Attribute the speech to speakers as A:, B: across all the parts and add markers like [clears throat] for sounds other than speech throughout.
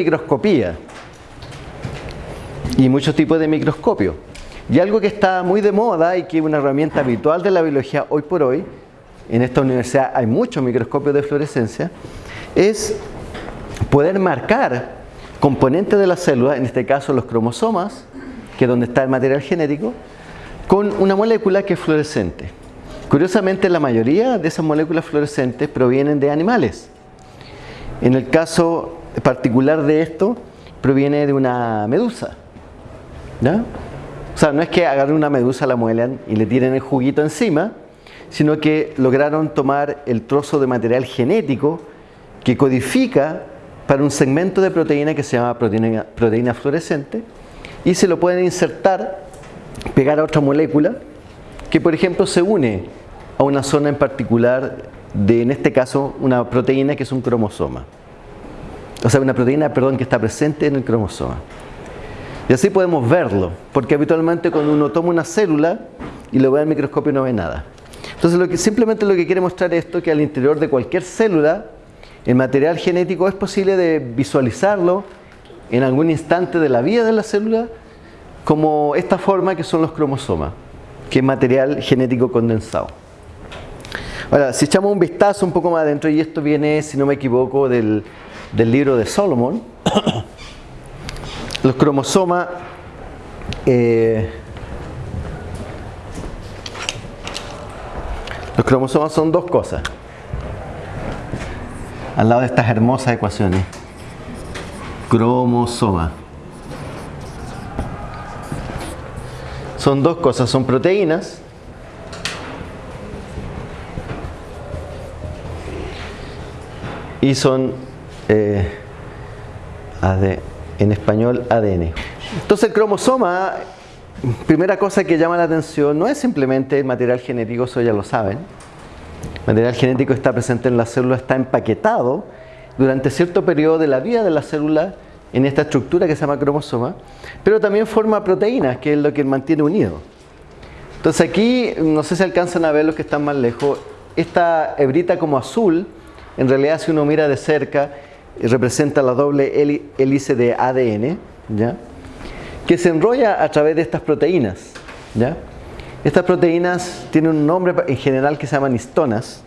A: microscopía y muchos tipos de microscopio. Y algo que está muy de moda y que es una herramienta habitual de la biología hoy por hoy, en esta universidad hay muchos microscopios de fluorescencia, es poder marcar componentes de la célula, en este caso los cromosomas, que es donde está el material genético, con una molécula que es fluorescente. Curiosamente, la mayoría de esas moléculas fluorescentes provienen de animales. En el caso particular de esto, proviene de una medusa. O sea, no es que agarren una medusa, la muelan y le tiren el juguito encima, sino que lograron tomar el trozo de material genético que codifica para un segmento de proteína que se llama proteína, proteína fluorescente y se lo pueden insertar, pegar a otra molécula que por ejemplo se une a una zona en particular de, en este caso, una proteína que es un cromosoma. O sea, una proteína, perdón, que está presente en el cromosoma. Y así podemos verlo, porque habitualmente cuando uno toma una célula y lo ve al microscopio no ve nada. Entonces simplemente lo que quiere mostrar esto es que al interior de cualquier célula el material genético es posible de visualizarlo en algún instante de la vida de la célula como esta forma que son los cromosomas, que es material genético condensado. Ahora, si echamos un vistazo un poco más adentro, y esto viene, si no me equivoco, del, del libro de Solomon, los cromosomas eh, los cromosomas son dos cosas al lado de estas hermosas ecuaciones. Cromosoma. Son dos cosas, son proteínas. Y son eh, en español ADN. Entonces el cromosoma, primera cosa que llama la atención, no es simplemente el material genético, eso ya lo saben. El material genético está presente en la célula, está empaquetado durante cierto periodo de la vida de la célula en esta estructura que se llama cromosoma, pero también forma proteínas, que es lo que mantiene unido. Entonces aquí, no sé si alcanzan a ver los que están más lejos, esta hebrita como azul, en realidad si uno mira de cerca, representa la doble hélice de ADN, ¿ya? que se enrolla a través de estas proteínas. ¿ya? Estas proteínas tienen un nombre en general que se llaman histonas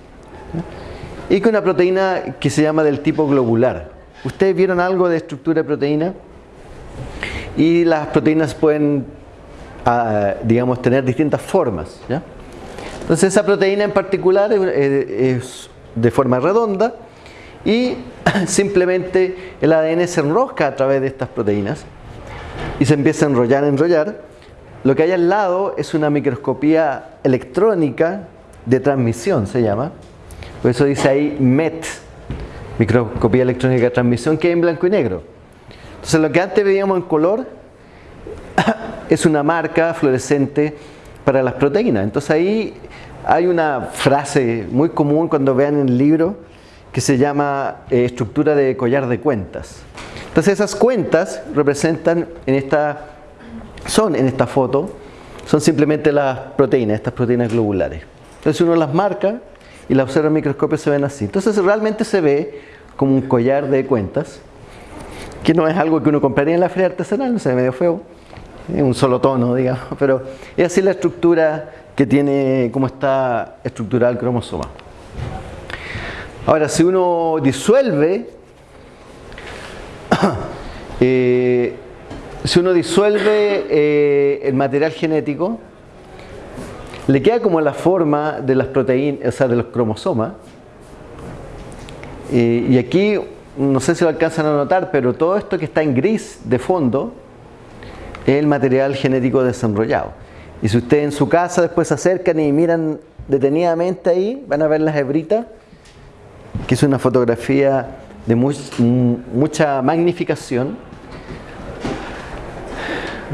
A: y que una proteína que se llama del tipo globular. ¿Ustedes vieron algo de estructura de proteína? Y las proteínas pueden, ah, digamos, tener distintas formas. ¿ya? Entonces esa proteína en particular es de forma redonda y [clears throat] simplemente el ADN se enrosca a través de estas proteínas y se empieza a enrollar, enrollar. Lo que hay al lado es una microscopía electrónica de transmisión, se llama. Por eso dice ahí MET, microscopía electrónica de transmisión, que es en blanco y negro. Entonces lo que antes veíamos en color [clears throat] es una marca fluorescente para las proteínas. Entonces ahí hay una frase muy común cuando vean el libro que se llama eh, estructura de collar de cuentas. Entonces esas cuentas representan en esta, son en esta foto, son simplemente las proteínas, estas proteínas globulares. Entonces uno las marca y las observa en microscopio se ven así. Entonces realmente se ve como un collar de cuentas, que no es algo que uno compraría en la feria artesanal, no se ve medio feo, es un solo tono, digamos, pero es así la estructura que tiene, cómo está estructurado el cromosoma. Ahora, si uno disuelve, [coughs] eh, si uno disuelve eh, el material genético, le queda como la forma de las proteínas, o sea, de los cromosomas. Y aquí, no sé si lo alcanzan a notar, pero todo esto que está en gris de fondo es el material genético desenrollado. Y si ustedes en su casa después se acercan y miran detenidamente ahí, van a ver las hebritas que es una fotografía de mucha magnificación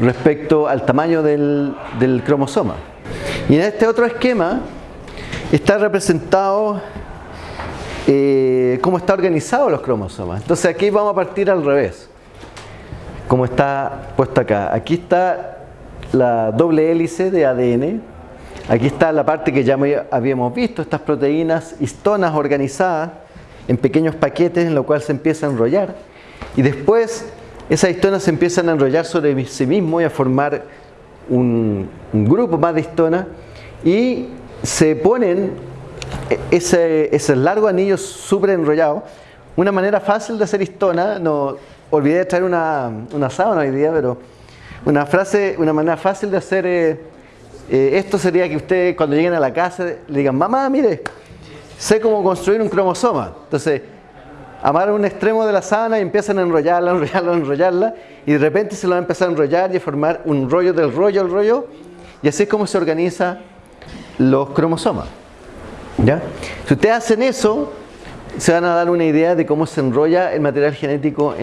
A: respecto al tamaño del, cromosoma. Y en este otro esquema está representado eh, cómo está organizado los cromosomas. Entonces aquí vamos a partir al revés, como está puesto acá. Aquí está la doble hélice de ADN, Aquí está la parte que ya habíamos visto, estas proteínas histonas organizadas en pequeños paquetes en lo cual se empieza a enrollar. y después esas histonas se empiezan a enrollar sobre sí mismo y a formar un, grupo más de histonas y se ponen ese, largo anillo súper enrollado. Una manera fácil de hacer histona, no olvidé traer una, una sábana hoy día, pero una frase, una manera fácil de hacer eh, eh, esto sería que ustedes cuando lleguen a la casa le digan, mamá, mire, sé cómo construir un cromosoma. Entonces, amarran un extremo de la sábana y empiezan a enrollarla, [laughs] enrollarla, enrollarla, y de repente se lo van a empezar a enrollar y a formar un rollo del rollo al rollo, y así es como se organizan los cromosomas. ¿Ya? Si ustedes hacen eso, se van a dar una idea de cómo se enrolla el material genético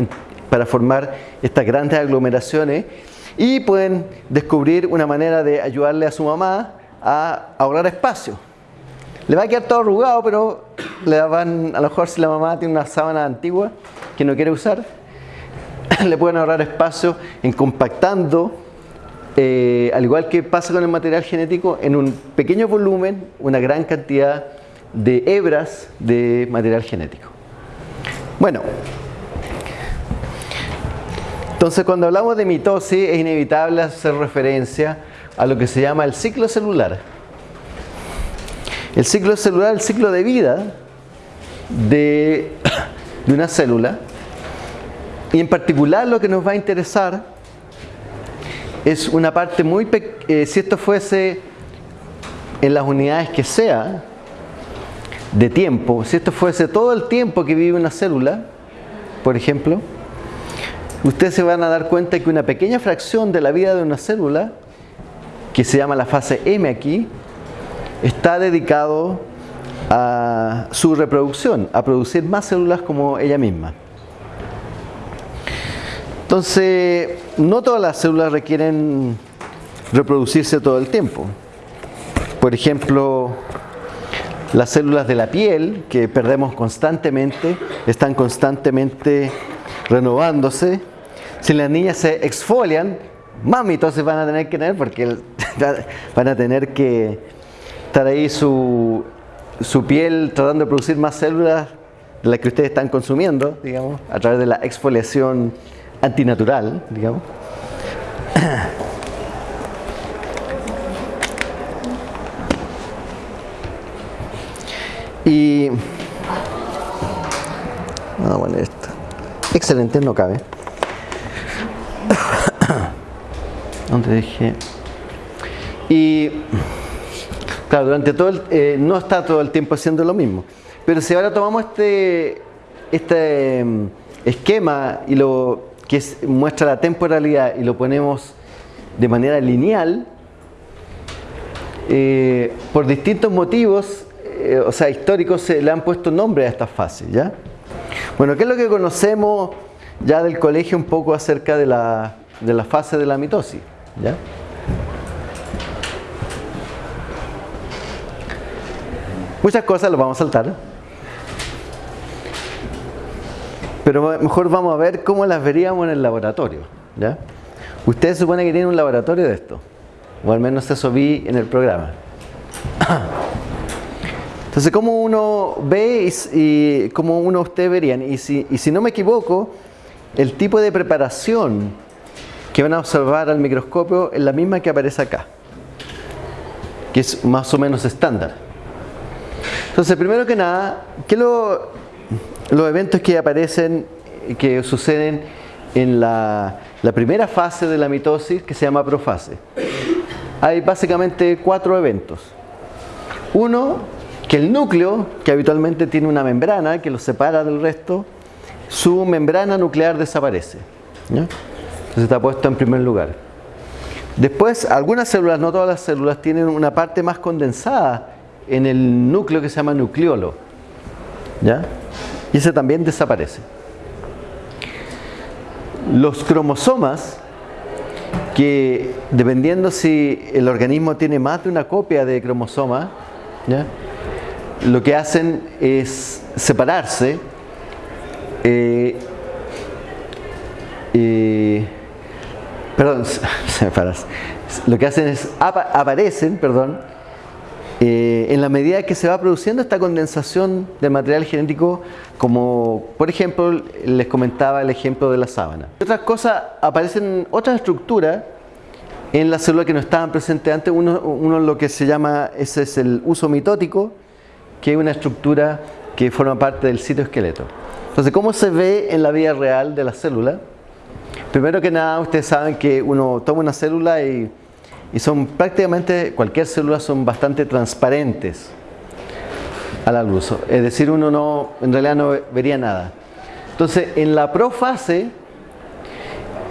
A: para formar estas grandes aglomeraciones y pueden descubrir una manera de ayudarle a su mamá a ahorrar espacio. Le va a quedar todo arrugado, pero le van, a lo mejor si la mamá tiene una sábana antigua que no quiere usar, [clears throat] le pueden ahorrar espacio en compactando, eh, al igual que pasa con el material genético, en un pequeño volumen, una gran cantidad de hebras de material genético. Bueno, entonces cuando hablamos de mitosis es inevitable hacer referencia a lo que se llama el ciclo celular. El ciclo celular, el ciclo de vida de, una célula. Y en particular lo que nos va a interesar es una parte muy pequeña, eh, si esto fuese en las unidades que sea de tiempo, si esto fuese todo el tiempo que vive una célula, por ejemplo, ustedes se van a dar cuenta que una pequeña fracción de la vida de una célula, que se llama la fase M aquí, está dedicado a su reproducción, a producir más células como ella misma. Entonces, no todas las células requieren reproducirse todo el tiempo. Por ejemplo, las células de la piel que perdemos constantemente, están constantemente renovándose. Si las niñas se exfolian, más mitosis van a tener que tener porque [laughs] van a tener que estar ahí su, su piel tratando de producir más células de las que ustedes están consumiendo, digamos, a través de la exfoliación antinatural, digamos. Y vamos a poner esto. Excelente, no cabe. [coughs] ¿Dónde dejé? Y claro, durante todo el, eh, no está todo el tiempo haciendo lo mismo. Pero si ahora tomamos este, este em, esquema y lo que muestra la temporalidad y lo ponemos de manera lineal, eh, por distintos motivos, eh, o sea, históricos, se le han puesto nombre a esta fase, ¿ya? Bueno, ¿qué es lo que conocemos ya del colegio un poco acerca de la, de la fase de la mitosis? ¿ya? Muchas cosas las vamos a saltar. Pero mejor vamos a ver cómo las veríamos en el laboratorio. ¿ya? Ustedes supone que tienen un laboratorio de esto. O al menos eso vi en el programa. [clears throat] Entonces, ¿cómo uno ve y, cómo uno ustedes verían? Y si, y si no me equivoco, el tipo de preparación que van a observar al microscopio es la misma que aparece acá, que es más o menos estándar. Entonces, primero que nada, ¿qué lo, los eventos que aparecen, que suceden en la, la primera fase de la mitosis, que se llama profase? Hay básicamente cuatro eventos. Uno que el núcleo, que habitualmente tiene una membrana que lo separa del resto, su membrana nuclear desaparece. Entonces está puesto en primer lugar. Después, algunas células, no todas las células, tienen una parte más condensada en el núcleo que se llama nucleolo. ¿ya? Y ese también desaparece. Los cromosomas, que dependiendo si el organismo tiene más de una copia de cromosoma, lo que hacen es separarse eh, perdón, [laughs] Lo que hacen es aparecen, perdón, eh, en la medida que se va produciendo esta condensación del material genético, como por ejemplo les comentaba el ejemplo de la sábana. Otras cosas, aparecen otras estructuras en la célula que no estaban presentes antes. Uno, uno lo que se llama, ese es el uso mitótico, que es una estructura que forma parte del citoesqueleto. Entonces, ¿cómo se ve en la vida real de la célula? Primero que nada, ustedes saben que uno toma una célula y son prácticamente, cualquier célula son bastante transparentes a la luz. Es decir, uno no, en realidad no vería nada. Entonces, en la profase,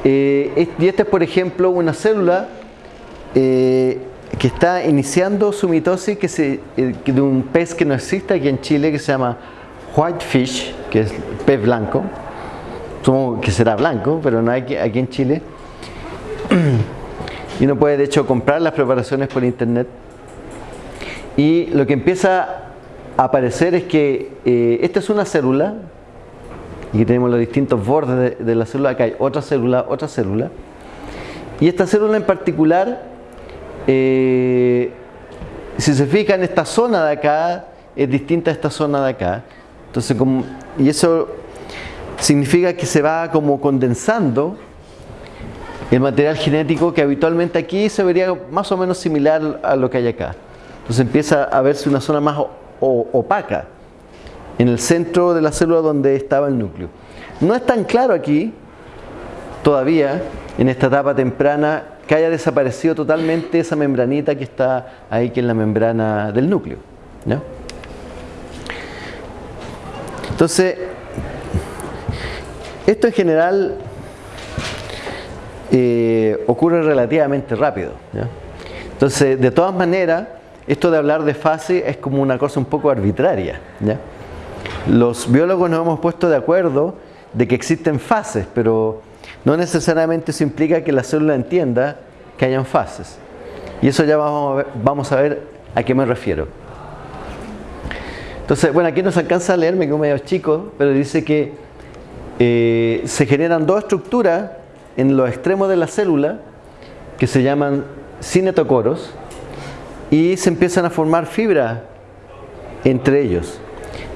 A: eh, y esta es por ejemplo una célula eh, que está iniciando su mitosis que eh, de un pez que no existe aquí en Chile que se llama whitefish, que es pez blanco. Supongo que será blanco, pero no hay aquí en Chile. y uno puede de hecho comprar las preparaciones por internet y lo que empieza a aparecer es que eh, esta es una célula y tenemos los distintos bordes de, la célula acá hay otra célula, otra célula y esta célula en particular eh, si se fijan esta zona de acá es distinta a esta zona de acá entonces y eso significa que se va como condensando el material genético que habitualmente aquí se vería más o menos similar a lo que hay acá. Entonces empieza a verse una zona más opaca en el centro de la célula donde estaba el núcleo. No es tan claro aquí, todavía, en esta etapa temprana, que haya desaparecido totalmente esa membranita que está ahí, que es la membrana del núcleo. Entonces, esto en general eh, ocurre relativamente rápido. Entonces, de todas maneras, esto de hablar de fase es como una cosa un poco arbitraria. Los biólogos nos hemos puesto de acuerdo de que existen fases, pero no necesariamente eso implica que la célula entienda que hayan fases. Y eso ya vamos a ver, vamos a, ver a qué me refiero. Entonces, bueno, aquí nos alcanza a leer, me quedo medio chico, pero dice que eh, se generan dos estructuras en los extremos de la célula que se llaman cinetocoros y se empiezan a formar fibras entre ellos.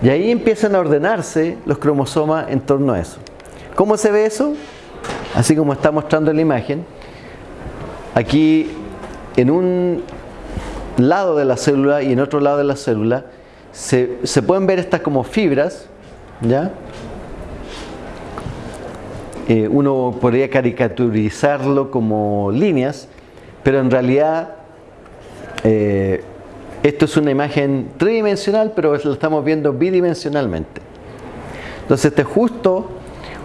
A: Y ahí empiezan a ordenarse los cromosomas en torno a eso. ¿Cómo se ve eso? Así como está mostrando la imagen. Aquí en un lado de la célula y en otro lado de la célula se, se pueden ver estas como fibras, ¿ya? Eh, uno podría caricaturizarlo como líneas, pero en realidad eh, esto es una imagen tridimensional, pero lo estamos viendo bidimensionalmente. Entonces, este es justo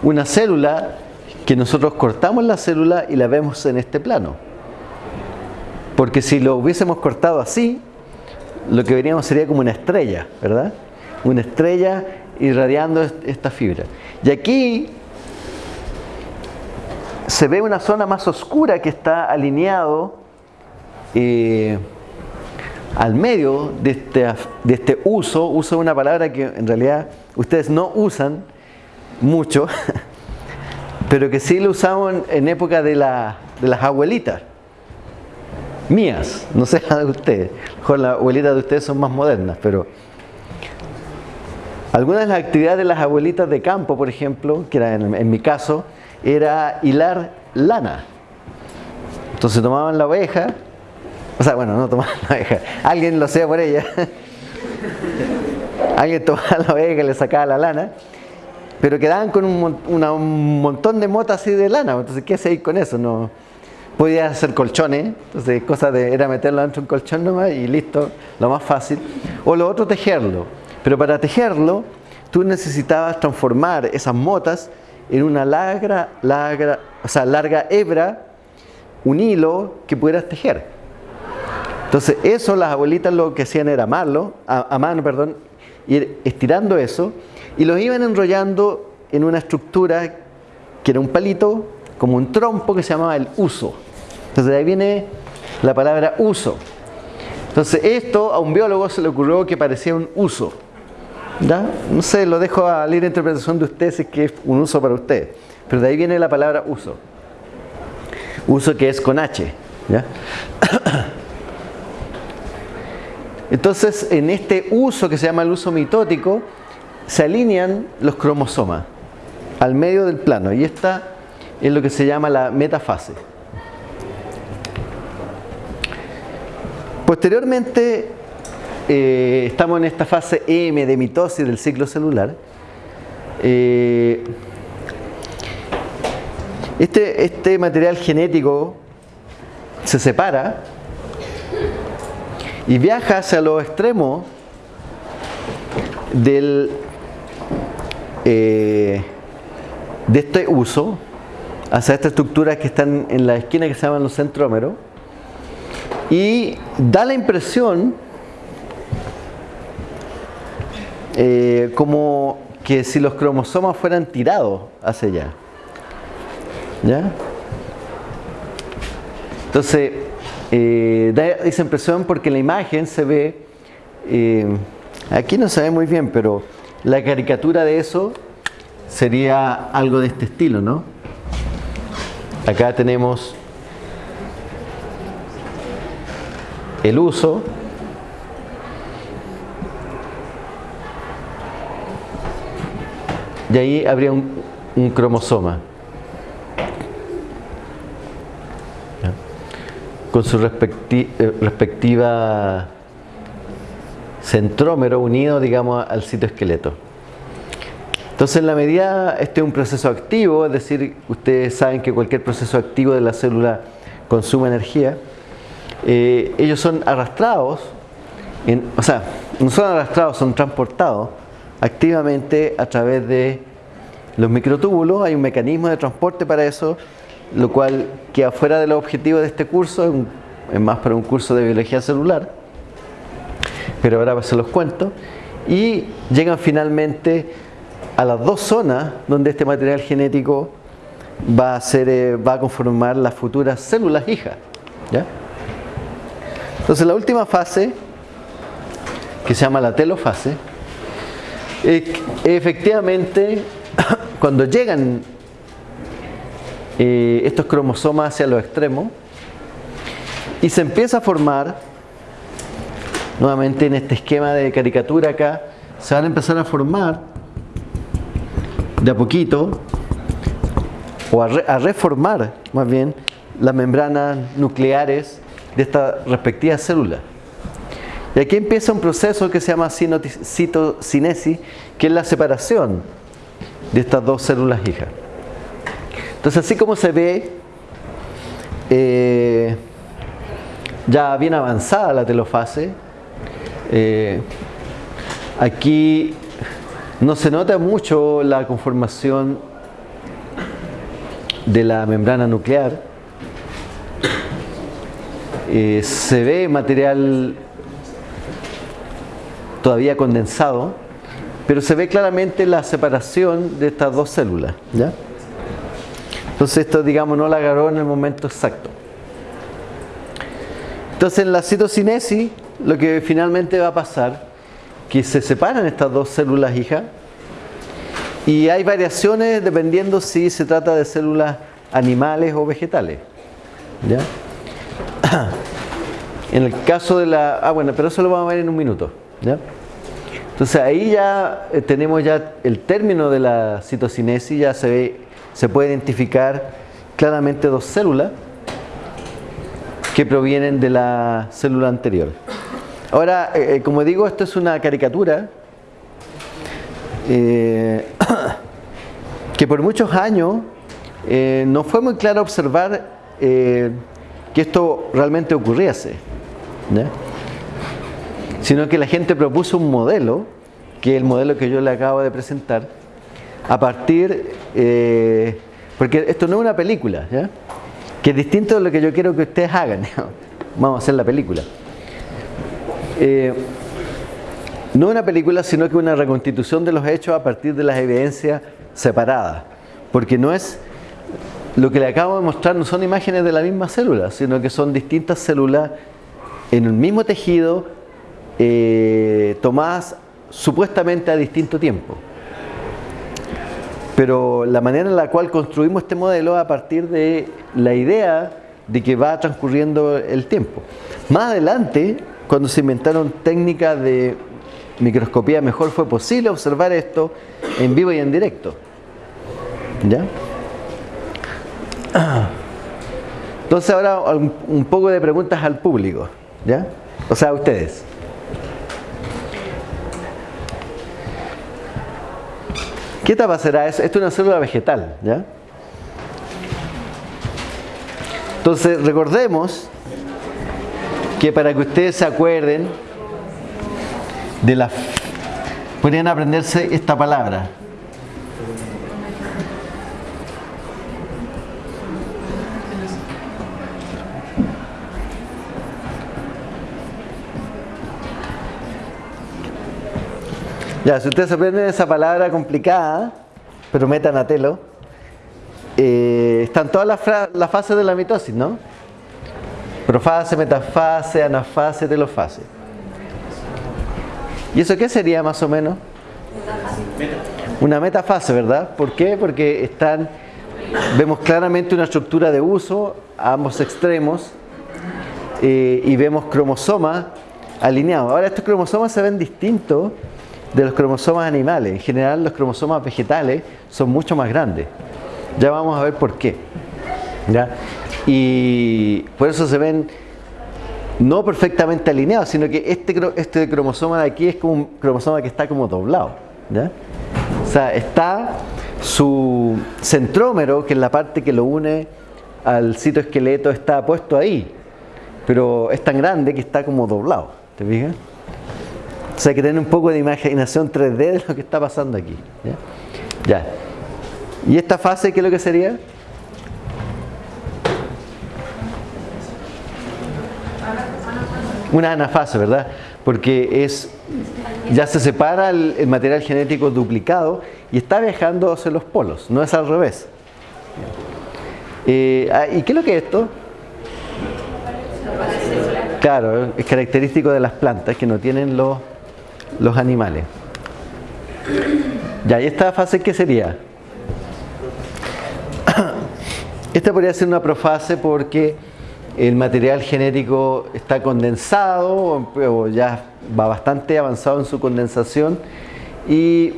A: una célula que nosotros cortamos la célula y la vemos en este plano. Porque si lo hubiésemos cortado así, lo que veríamos sería como una estrella, ¿verdad? Una estrella irradiando esta fibra. Y aquí se ve una zona más oscura que está alineado eh, al medio de este, de este uso, uso una palabra que en realidad ustedes no usan mucho, [laughs] pero que sí lo usamos en, época de, la, de, las abuelitas mías, no sé la de ustedes, mejor las abuelitas de ustedes son más modernas, pero algunas de las actividades de las abuelitas de campo, por ejemplo, que era en mi caso, era hilar lana. Entonces tomaban la oveja, o sea, bueno, no tomaban la oveja, alguien lo hacía por ella. [laughs] alguien tomaba la oveja y le sacaba la lana, pero quedaban con un, montón de motas así de lana. Entonces, ¿qué hacía con eso? No podía hacer colchones, entonces cosa de era meterlo dentro de un colchón nomás y listo, lo más fácil. O lo otro tejerlo, pero para tejerlo tú necesitabas transformar esas motas en una larga, larga, o sea, larga hebra, un hilo que pudieras tejer. Entonces, eso las abuelitas lo que hacían era amarlo, a, mano, perdón, ir estirando eso y los iban enrollando en una estructura que era un palito, como un trompo que se llamaba el uso. Entonces, de ahí viene la palabra uso. Entonces, esto a un biólogo se le ocurrió que parecía un uso. ¿Ya? No sé, lo dejo a la interpretación de ustedes si es que es un uso para ustedes. Pero de ahí viene la palabra uso. Uso que es con H. [coughs] Entonces, en este uso que se llama el uso mitótico, se alinean los cromosomas al medio del plano y esta es lo que se llama la metafase. Posteriormente, eh, estamos en esta fase M de mitosis del ciclo celular. Eh, este, este material genético se separa y viaja hacia los extremos del, eh, de este uso, hacia estas estructuras que están en la esquina que se llaman los centrómeros, y da la impresión eh, como que si los cromosomas fueran tirados hacia allá. ¿Ya? Entonces, eh, da esa impresión porque la imagen se ve, eh, aquí no se ve muy bien, pero la caricatura de eso sería algo de este estilo, ¿no? Acá tenemos el uso y ahí habría un cromosoma. con su eh, respectiva centrómero unido, digamos, al citoesqueleto. Entonces, en la medida, este es un proceso activo, es decir, ustedes saben que cualquier proceso activo de la célula consume energía, eh, ellos son arrastrados, o sea, no son arrastrados, son transportados activamente a través de los microtúbulos, hay un mecanismo de transporte para eso, lo cual queda fuera de los objetivos de este curso, es más para un curso de biología celular, pero ahora se los cuento, y llegan finalmente a las dos zonas donde este material genético va a, ser, eh, va a conformar las futuras células hijas. Entonces la última fase, que se llama la telofase, efectivamente [coughs] cuando llegan eh, estos cromosomas hacia los extremos y se empieza a formar nuevamente en este esquema de caricatura acá se van a empezar a formar de a poquito o a, reformar más bien las membranas nucleares de esta respectiva célula. Y aquí empieza un proceso que se llama citocinesis que es la separación de estas dos células hijas. Entonces así como se ve eh, ya bien avanzada la telofase, eh, aquí no se nota mucho la conformación de la membrana nuclear, eh, se ve material todavía condensado, pero se ve claramente la separación de estas dos células. ¿ya? Entonces esto, digamos, no la agarró en el momento exacto. Entonces en la citocinesis, lo que finalmente va a pasar, que se separan estas dos células hijas y hay variaciones dependiendo si se trata de células animales o vegetales. ¿Ya? [coughs] En el caso de la... Ah, bueno, pero eso lo vamos a ver en un minuto. ¿ya? Entonces ahí ya eh, tenemos ya el término de la citocinesis, ya se ve se puede identificar claramente dos células que provienen de la célula anterior. Ahora, eh, eh, como digo, esto es una caricatura [coughs] que por muchos años no fue muy claro observar que esto realmente ocurriese, sino que la gente propuso un modelo, que es el modelo que yo le acabo de presentar, a partir, eh, porque esto no es una película, ¿ya? que es distinto de lo que yo quiero que ustedes hagan. [laughs] Vamos a hacer la película. Eh, no una película, sino que una reconstitución de los hechos a partir de las evidencias separadas. Porque no es, lo que le acabo de mostrar no son imágenes de la misma célula, sino que son distintas células en el mismo tejido, eh, tomadas supuestamente a distinto tiempo pero la manera en la cual construimos este modelo a partir de la idea de que va transcurriendo el tiempo. Más adelante cuando se inventaron técnicas de microscopía mejor fue posible observar esto en vivo y en directo. ¿Ya? [clears throat] Entonces ahora un poco de preguntas al público, ¿ya? O sea, a ustedes. ¿Qué etapa será eso? Esto es una célula vegetal, ¿ya? Entonces recordemos que para que ustedes se acuerden de la... Podrían aprenderse esta palabra. Ya, si ustedes aprenden esa palabra complicada, pero metanatelo, eh, están todas las, fases de la mitosis, ¿no? Profase, metafase, anafase, telofase. ¿Y eso qué sería más o menos? Una metafase, ¿verdad? ¿Por qué? Porque están, vemos claramente una estructura de uso a ambos extremos eh, y vemos cromosomas alineados. Ahora estos cromosomas se ven distintos de los cromosomas animales. En general los cromosomas vegetales son mucho más grandes. Ya vamos a ver por qué. Y por eso se ven no perfectamente alineados, sino que este, este cromosoma de aquí es como un cromosoma que está como doblado. O sea, está su centrómero, que es la parte que lo une al citoesqueleto, está puesto ahí. Pero es tan grande que está como doblado. ¿Te fijas? Sea, hay que tener un poco de imaginación 3D de lo que está pasando aquí. ¿ya? ¿Y esta fase qué es lo que sería? Una anafase, ¿verdad? Porque es ya se separa el, material genético duplicado y está viajando hacia los polos, no es al revés. Eh, ah, ¿Y qué es lo que es esto? Claro, es característico de las plantas que no tienen los los animales. Ya, ¿y esta fase qué sería? [coughs] Esta podría ser una profase porque el material genético está condensado o ya va bastante avanzado en su condensación y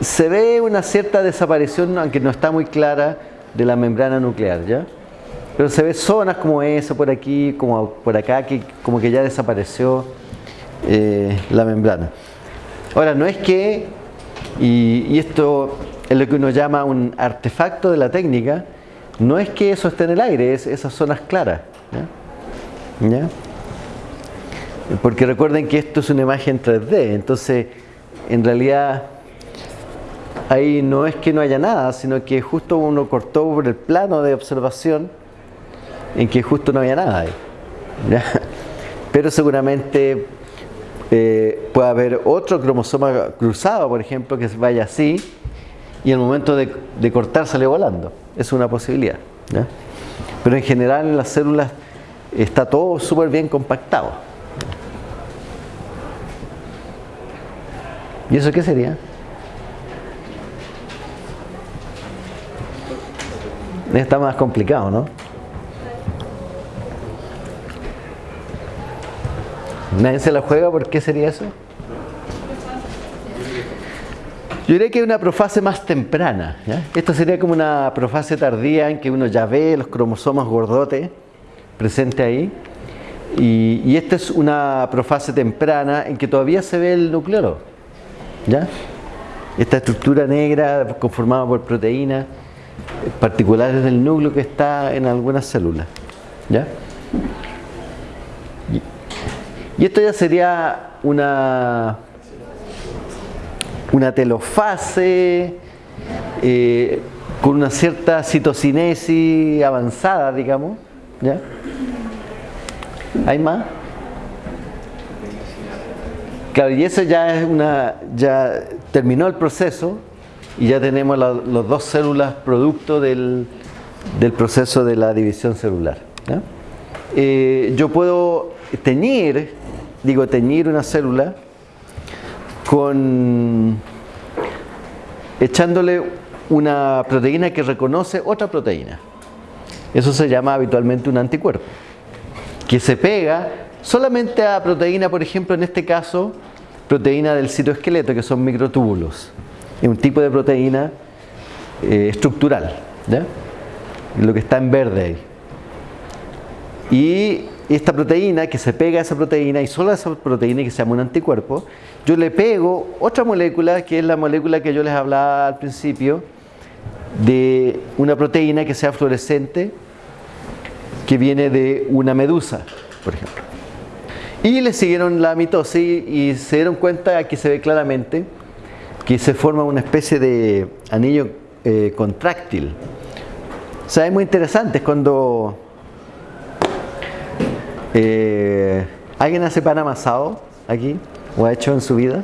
A: se ve una cierta desaparición, aunque no está muy clara, de la membrana nuclear, ¿ya? Pero se ve zonas como esa por aquí, como por acá, que como que ya desapareció eh, la membrana. Ahora, no es que, y, esto es lo que uno llama un artefacto de la técnica, no es que eso esté en el aire, es esas zonas claras. ¿ya? Porque recuerden que esto es una imagen 3D, entonces en realidad ahí no es que no haya nada, sino que justo uno cortó por el plano de observación en que justo no había nada ahí. Pero seguramente eh, puede haber otro cromosoma cruzado, por ejemplo, que vaya así y en el momento de, cortar sale volando. Es una posibilidad. Pero en general en las células está todo súper bien compactado. ¿Y eso qué sería? Está más complicado, ¿no? Nadie se la juega, ¿por qué sería eso? Yo diría que es una profase más temprana. Esto sería como una profase tardía en que uno ya ve los cromosomas gordotes presentes ahí. Y, esta es una profase temprana en que todavía se ve el nucleolo. ¿ya? Esta estructura negra conformada por proteínas particulares del núcleo que está en algunas células. ¿ya? Y esto ya sería una, una telofase eh, con una cierta citocinesis avanzada, digamos. ¿ya? ¿Hay más? Claro, y eso ya es una, ya terminó el proceso y ya tenemos las dos células producto del, proceso de la división celular. Eh, yo puedo teñir digo, teñir una célula con echándole una proteína que reconoce otra proteína. Eso se llama habitualmente un anticuerpo, que se pega solamente a proteína, por ejemplo, en este caso, proteína del citoesqueleto, que son microtúbulos. Es un tipo de proteína eh, estructural, lo que está en verde ahí. Y esta proteína que se pega a esa proteína y solo a esa proteína que se llama un anticuerpo, yo le pego otra molécula que es la molécula que yo les hablaba al principio de una proteína que sea fluorescente que viene de una medusa, por ejemplo. Y le siguieron la mitosis y se dieron cuenta, aquí se ve claramente, que se forma una especie de anillo eh, contráctil. O sea, es muy interesante, es cuando eh, ¿Alguien hace pan amasado aquí? ¿O ha hecho en su vida?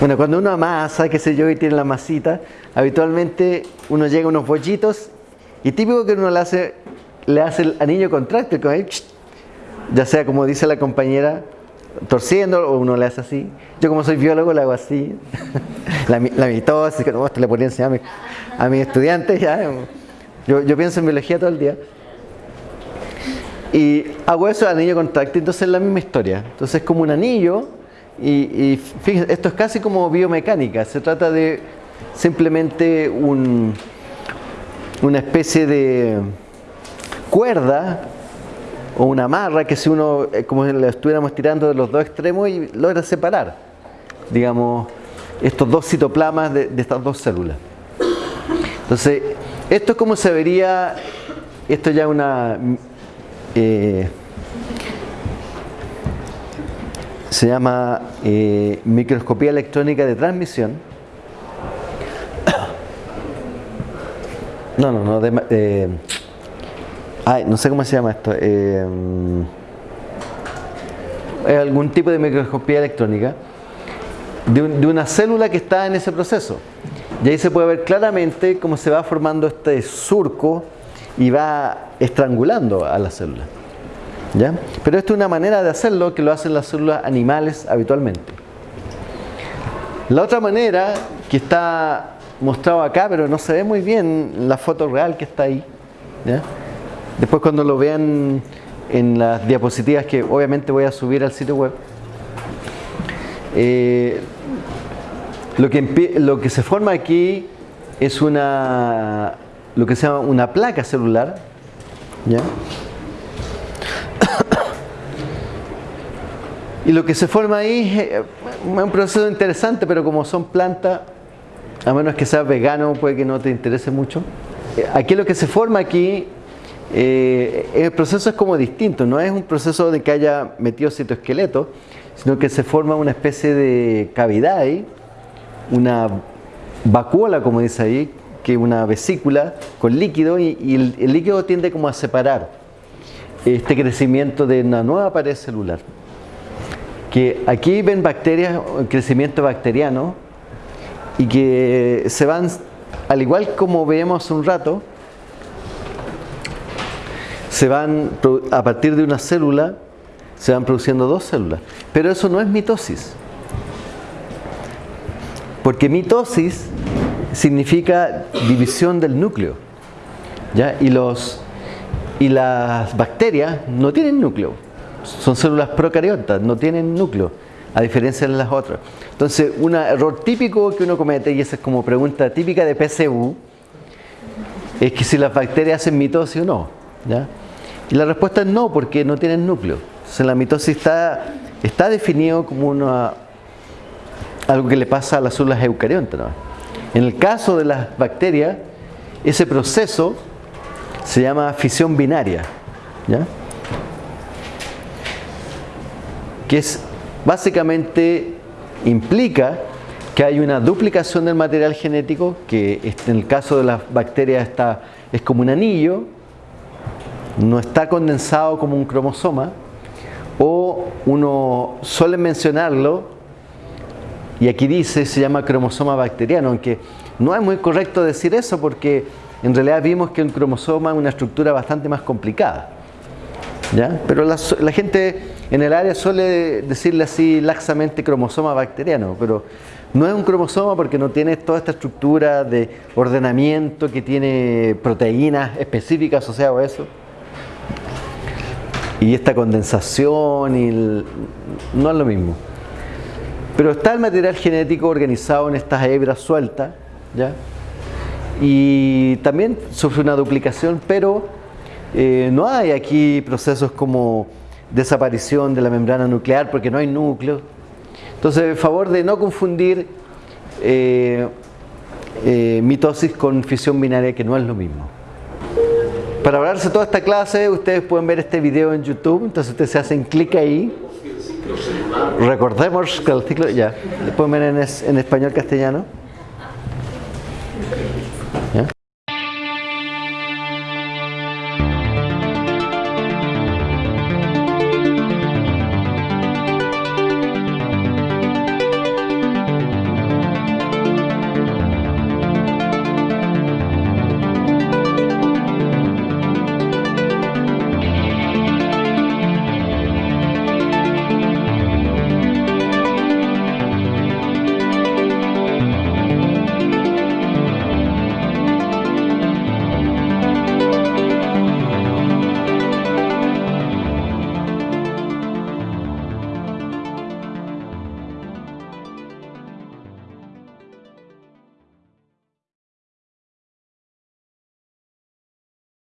A: Bueno, cuando uno amasa, qué sé yo, y tiene la masita, habitualmente uno llega a unos bollitos y típico que uno le hace, le hace el anillo contráctil, ya sea como dice la compañera, torciendo o uno le hace así. Yo como soy biólogo le hago así. [laughs] la, la mitosis, que no, le ponía a, a mis estudiantes. Yo, yo pienso en biología todo el día. Y hago eso anillo contráctil, entonces es la misma historia. Entonces es como un anillo y, fíjense, esto es casi como biomecánica. Se trata de simplemente un, una especie de cuerda o una amarra que si uno, eh, como si la estuviéramos tirando de los dos extremos y logra separar, digamos, estos dos citoplasmas de, de estas dos células. Entonces, esto es como se vería, esto ya es una eh, se llama eh, microscopía electrónica de transmisión. No, no, no, de, ay, no sé cómo se llama esto. Eh, algún tipo de microscopía electrónica de, una célula que está en ese proceso. Y ahí se puede ver claramente cómo se va formando este surco y va estrangulando a la célula. ¿Ya? Pero esto es una manera de hacerlo que lo hacen las células animales habitualmente. La otra manera que está mostrado acá, pero no se ve muy bien en la foto real que está ahí. Después cuando lo vean en las diapositivas que obviamente voy a subir al sitio web, eh, lo, que, lo que se forma aquí es una lo que se llama una placa celular. ¿ya? y lo que se forma ahí es un proceso interesante, pero como son plantas, a menos que seas vegano, puede que no te interese mucho. Aquí lo que se forma aquí, eh, el proceso es como distinto, no es un proceso de que haya metido citoesqueleto, sino que se forma una especie de cavidad ahí, una vacuola, como dice ahí, que una vesícula con líquido y, el, líquido tiende como a separar este crecimiento de una nueva pared celular. Que aquí ven bacterias, crecimiento bacteriano y que se van, al igual como veíamos hace un rato, se van a partir de una célula, se van produciendo dos células. Pero eso no es mitosis. Porque mitosis significa división del núcleo. ¿ya? Y, los, y las bacterias no tienen núcleo, son células procariotas, no tienen núcleo, a diferencia de las otras. Entonces, un error típico que uno comete, y esa es como pregunta típica de PCU, es que si las bacterias hacen mitosis o no. ¿ya? Y la respuesta es no, porque no tienen núcleo. Entonces, la mitosis está, está definido como una, algo que le pasa a las células eucariontas. En el caso de las bacterias, ese proceso se llama fisión binaria, que es básicamente implica que hay una duplicación del material genético, que en el caso de las bacterias está, es como un anillo, no está condensado como un cromosoma, o uno suele mencionarlo y aquí dice, se llama cromosoma bacteriano, aunque no es muy correcto decir eso porque en realidad vimos que el cromosoma es una estructura bastante más complicada. ¿ya? Pero la, gente en el área suele decirle así laxamente cromosoma bacteriano, pero no es un cromosoma porque no tiene toda esta estructura de ordenamiento que tiene proteínas específicas asociadas a eso. y esta condensación y no es lo mismo. Pero está el material genético organizado en estas hebras sueltas, ¿ya? Y también sufre una duplicación, pero eh, no hay aquí procesos como desaparición de la membrana nuclear porque no hay núcleo. Entonces, favor de no confundir eh, eh, mitosis con fisión binaria, que no es lo mismo. Para hablarse toda esta clase, ustedes pueden ver este video en YouTube, entonces ustedes se hacen clic ahí. Recordemos que el ciclo, ya, ver en, es- en español castellano.